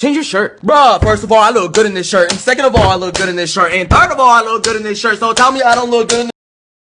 Change your shirt. Bruh, first of all, I look good in this shirt. And second of all, I look good in this shirt. And third of all, I look good in this shirt. So tell me I don't look good in